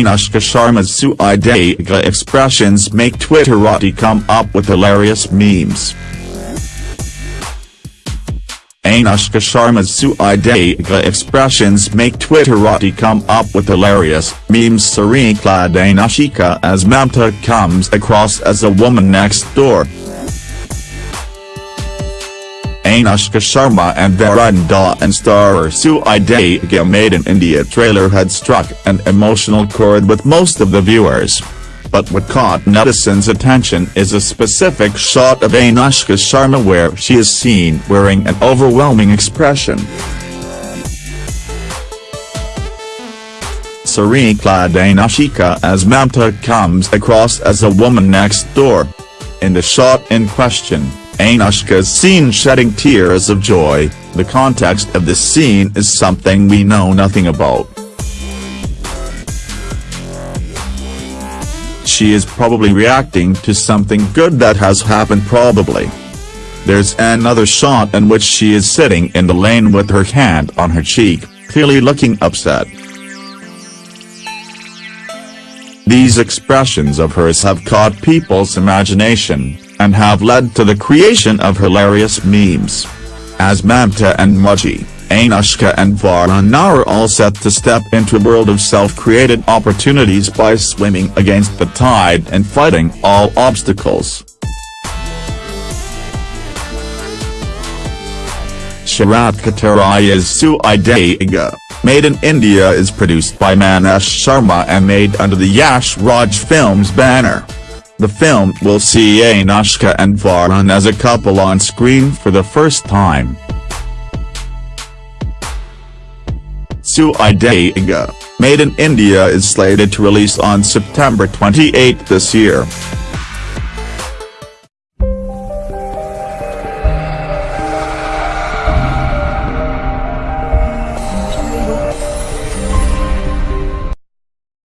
Anushka Sharma's Sui Dhaaga expressions make Twitterati come up with hilarious memes. Anushka Sharma's Sui Dhaaga expressions make Twitterati come up with hilarious memes Saree-clad Anushka as Mamta comes across as a woman next door. Anushka Sharma and Varun Dhawan star Sui Dhaaga Made in India trailer had struck an emotional chord with most of the viewers. But what caught netizens' attention is a specific shot of Anushka Sharma where she is seen wearing an overwhelming expression. Saree-clad Anushka as Mamta comes across as a woman next door. In the shot in question, Anushka is seen shedding tears of joy, the context of this scene is something we know nothing about. She is probably reacting to something good that has happened probably. There's another shot in which she is sitting in the lane with her hand on her cheek, clearly looking upset. These expressions of hers have caught people's imagination, and have led to the creation of hilarious memes. As Mamta and Mauji, Anushka and Varun are all set to step into a world of self-created opportunities by swimming against the tide and fighting all obstacles. Sharat Katariya's Suideega, Made in India is produced by Maneesh Sharma and made under the Yash Raj Films banner. The film will see Anushka and Varun as a couple on screen for the first time. Sui Dhaaga, Made in India is slated to release on September 28 this year.